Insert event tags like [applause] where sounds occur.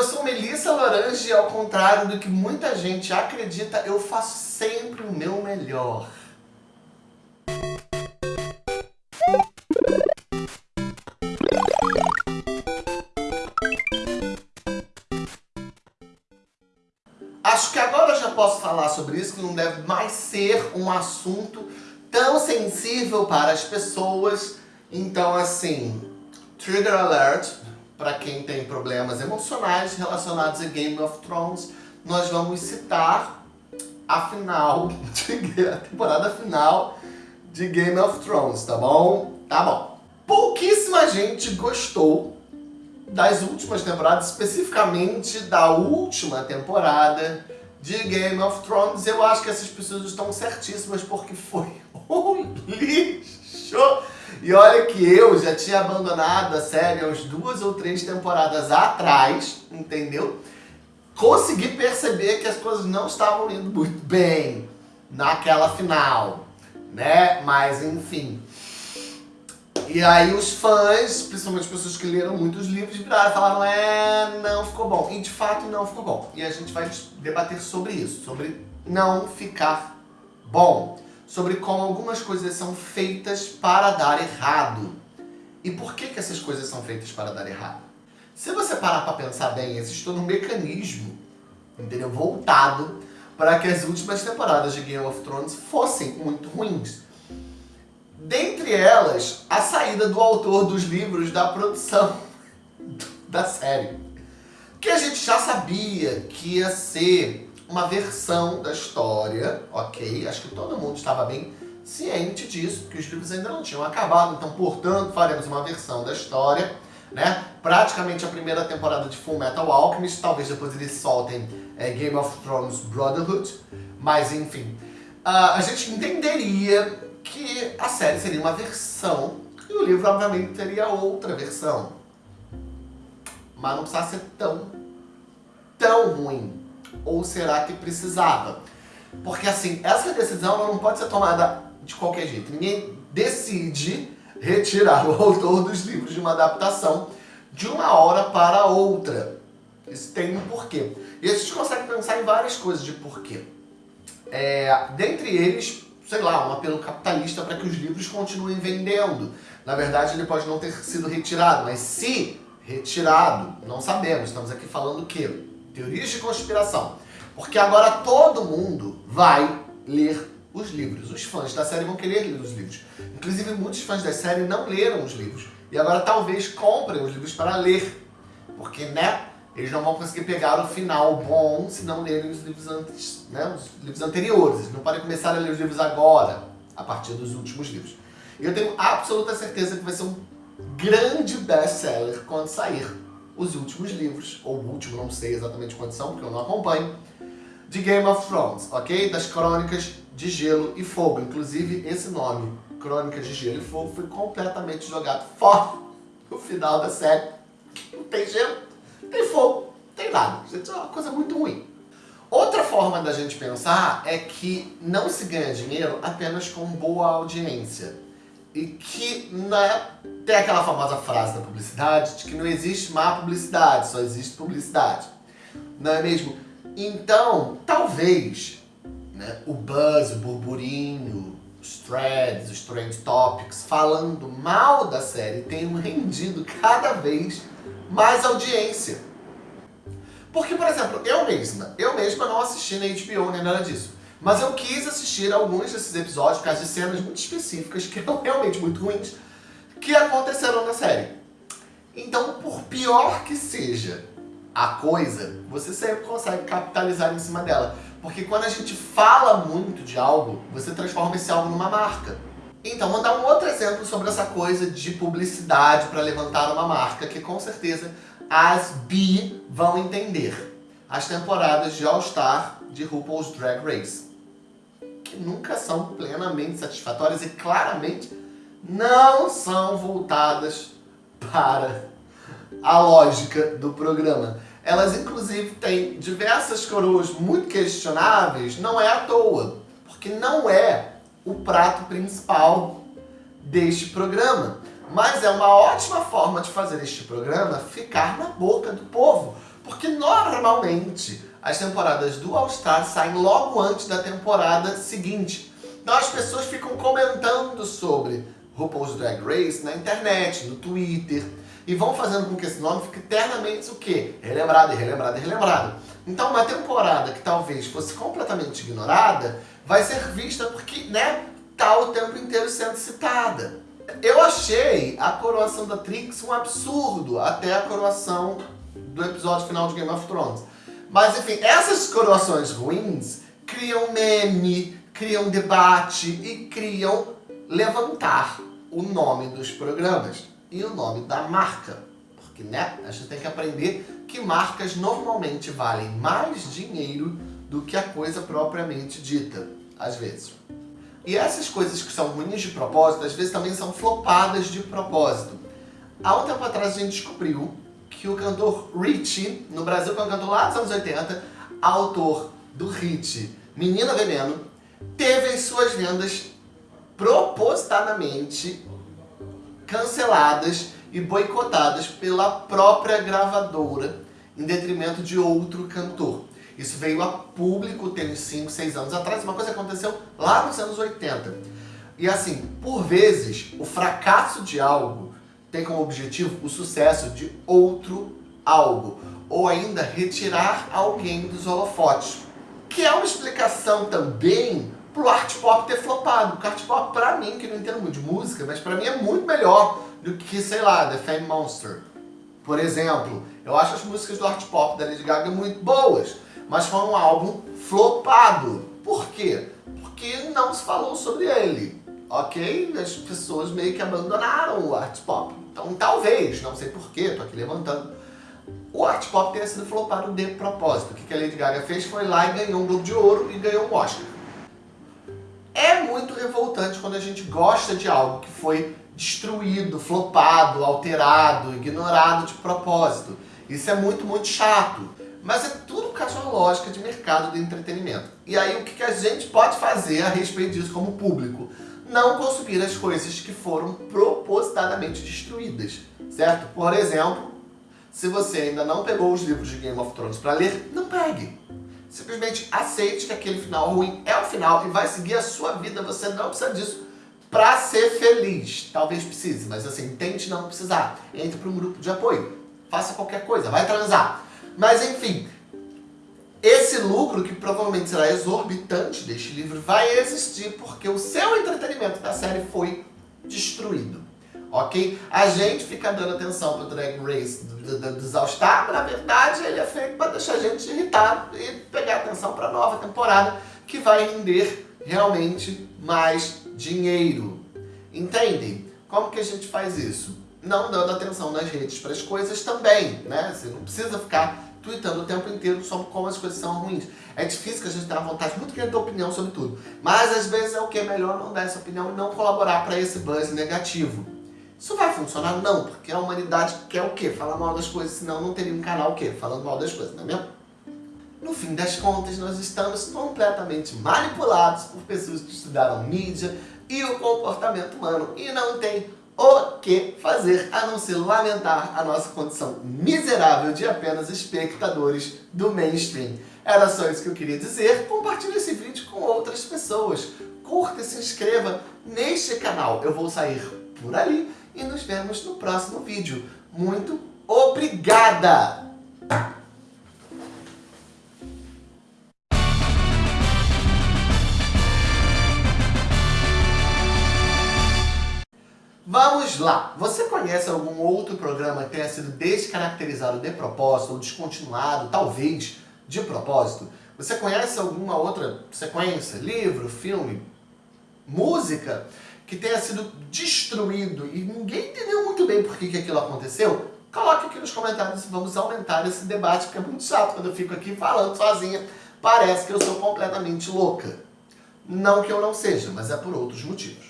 eu sou Melissa Lorange e ao contrário do que muita gente acredita, eu faço sempre o meu melhor. Acho que agora eu já posso falar sobre isso, que não deve mais ser um assunto tão sensível para as pessoas. Então, assim, trigger alert, para quem tem problemas emocionais relacionados a Game of Thrones, nós vamos citar a final, [laughs] de, a temporada final de Game of Thrones, tá bom? Tá bom. Pouquíssima gente gostou das últimas temporadas, especificamente da última temporada de Game of Thrones. Eu acho que essas pessoas estão certíssimas porque foi [laughs] um lixo. E olha que eu já tinha abandonado a série umas duas ou três temporadas atrás, entendeu? Consegui perceber que as coisas não estavam indo muito bem naquela final, né? Mas enfim. E aí os fãs, principalmente as pessoas que leram muitos livros, viraram e falaram é, não ficou bom. E de fato não ficou bom. E a gente vai debater sobre isso, sobre não ficar bom. Sobre como algumas coisas são feitas para dar errado. E por que, que essas coisas são feitas para dar errado? Se você parar para pensar bem, existe todo um mecanismo, entendeu? Voltado para que as últimas temporadas de Game of Thrones fossem muito ruins. Dentre elas, a saída do autor dos livros da produção [laughs] da série. Que a gente já sabia que ia ser uma versão da história, ok? Acho que todo mundo estava bem ciente disso, porque os livros ainda não tinham acabado, então, portanto, faremos uma versão da história, né? Praticamente a primeira temporada de Full Metal Alchemist, talvez depois eles soltem é, Game of Thrones Brotherhood, mas enfim. Uh, a gente entenderia que a série seria uma versão e o livro, obviamente, teria outra versão. Mas não precisava ser tão, tão ruim. Ou será que precisava? Porque, assim, essa decisão não pode ser tomada de qualquer jeito. Ninguém decide retirar o [laughs] autor dos livros de uma adaptação de uma hora para outra. Isso tem um porquê. E a gente consegue pensar em várias coisas de porquê. É, dentre eles, sei lá, um apelo capitalista para que os livros continuem vendendo. Na verdade, ele pode não ter sido retirado, mas se retirado, não sabemos. Estamos aqui falando o quê? Teorias de conspiração. Porque agora todo mundo vai ler os livros. Os fãs da série vão querer ler os livros. Inclusive, muitos fãs da série não leram os livros. E agora talvez comprem os livros para ler. Porque, né, eles não vão conseguir pegar o final bom se não lerem os livros, antes, né, os livros anteriores. Eles não podem começar a ler os livros agora, a partir dos últimos livros. Eu tenho absoluta certeza que vai ser um grande best-seller quando sair os últimos livros, ou o último, não sei exatamente quantos são, porque eu não acompanho, de Game of Thrones, ok? Das Crônicas de Gelo e Fogo. Inclusive, esse nome, Crônicas de Gelo e Fogo, foi completamente jogado fora no final da série. Não tem gelo tem fogo, tem nada. Isso é uma coisa muito ruim. Outra forma da gente pensar é que não se ganha dinheiro apenas com boa audiência. E que né, tem aquela famosa frase da publicidade de que não existe má publicidade, só existe publicidade. Não é mesmo? Então, talvez né, o buzz, o burburinho, os threads, os trend topics falando mal da série tenham rendido cada vez mais audiência. Porque, por exemplo, eu mesma, eu mesma não assisti na HBO nem nada disso. Mas eu quis assistir alguns desses episódios por causa de cenas muito específicas, que eram realmente muito ruins, que aconteceram na série. Então, por pior que seja a coisa, você sempre consegue capitalizar em cima dela. Porque quando a gente fala muito de algo, você transforma esse algo numa marca. Então, vou dar um outro exemplo sobre essa coisa de publicidade para levantar uma marca, que com certeza as bi vão entender. As temporadas de All Star de RuPaul's Drag Race, que nunca são plenamente satisfatórias e claramente não são voltadas para a lógica do programa. Elas, inclusive, têm diversas coroas muito questionáveis, não é à toa, porque não é o prato principal deste programa. Mas é uma ótima forma de fazer este programa ficar na boca do povo. Porque normalmente as temporadas do All Star saem logo antes da temporada seguinte. Então as pessoas ficam comentando sobre RuPaul's Drag Race na internet, no Twitter, e vão fazendo com que esse nome fique eternamente o quê? Relembrado, relembrado, relembrado. Então uma temporada que talvez fosse completamente ignorada, vai ser vista porque, né, tá o tempo inteiro sendo citada. Eu achei a coroação da Trix um absurdo, até a coroação do episódio final de Game of Thrones. Mas enfim, essas coroações ruins criam meme, criam debate e criam levantar o nome dos programas e o nome da marca. Porque, né, a gente tem que aprender que marcas normalmente valem mais dinheiro do que a coisa propriamente dita, às vezes. E essas coisas que são ruins de propósito, às vezes também são flopadas de propósito. Há um tempo atrás a gente descobriu que o cantor Richie, no Brasil, que é um cantor lá dos anos 80, autor do hit Menina Veneno, teve as suas vendas propositadamente canceladas e boicotadas pela própria gravadora em detrimento de outro cantor. Isso veio a público tem uns 5, 6 anos atrás, uma coisa aconteceu lá nos anos 80. E assim, por vezes, o fracasso de algo tem como objetivo o sucesso de outro algo, ou ainda retirar alguém dos holofotes. Que é uma explicação também pro art pop ter flopado. Porque art pop, pra mim, que não entendo muito de música, mas pra mim é muito melhor do que, sei lá, The Fame Monster. Por exemplo, eu acho as músicas do art pop da Lady Gaga muito boas mas foi um álbum flopado. Por quê? Porque não se falou sobre ele, ok? As pessoas meio que abandonaram o art pop. Então talvez, não sei porquê, tô aqui levantando, o art pop tenha sido flopado de propósito. O que a Lady Gaga fez foi lá e ganhou um Globo de Ouro e ganhou um Oscar. É muito revoltante quando a gente gosta de algo que foi destruído, flopado, alterado, ignorado de propósito. Isso é muito, muito chato. Mas é tudo por causa uma lógica de mercado de entretenimento. E aí o que a gente pode fazer a respeito disso como público? Não consumir as coisas que foram propositadamente destruídas, certo? Por exemplo, se você ainda não pegou os livros de Game of Thrones para ler, não pegue. Simplesmente aceite que aquele final ruim é o final e vai seguir a sua vida. Você não precisa disso para ser feliz. Talvez precise, mas assim, tente não precisar. Entre para um grupo de apoio. Faça qualquer coisa, vai transar. Mas enfim, esse lucro, que provavelmente será exorbitante deste livro, vai existir porque o seu entretenimento da série foi destruído. Ok? A gente fica dando atenção para o Drag Race dos All Star, na verdade ele é feito para deixar a gente irritado e pegar atenção para a nova temporada que vai render realmente mais dinheiro. Entendem? Como que a gente faz isso? não dando atenção nas redes para as coisas também, né? Você não precisa ficar tweetando o tempo inteiro sobre como as coisas são ruins. É difícil que a gente tenha vontade muito querer ter opinião sobre tudo. Mas às vezes é o que? É melhor não dar essa opinião e não colaborar para esse buzz negativo. Isso vai funcionar? Não, porque a humanidade quer o quê? Falar mal das coisas, senão não teria um canal o quê? Falando mal das coisas, não é mesmo? No fim das contas, nós estamos completamente manipulados por pessoas que estudaram mídia e o comportamento humano e não tem o que fazer a não ser lamentar a nossa condição miserável de apenas espectadores do mainstream. Era só isso que eu queria dizer. Compartilhe esse vídeo com outras pessoas. Curta e se inscreva neste canal. Eu vou sair por ali e nos vemos no próximo vídeo. Muito obrigada! Vamos lá! Você conhece algum outro programa que tenha sido descaracterizado de propósito ou descontinuado, talvez, de propósito? Você conhece alguma outra sequência, livro, filme, música, que tenha sido destruído e ninguém entendeu muito bem por que, que aquilo aconteceu? Coloque aqui nos comentários e vamos aumentar esse debate, porque é muito chato quando eu fico aqui falando sozinha. Parece que eu sou completamente louca. Não que eu não seja, mas é por outros motivos.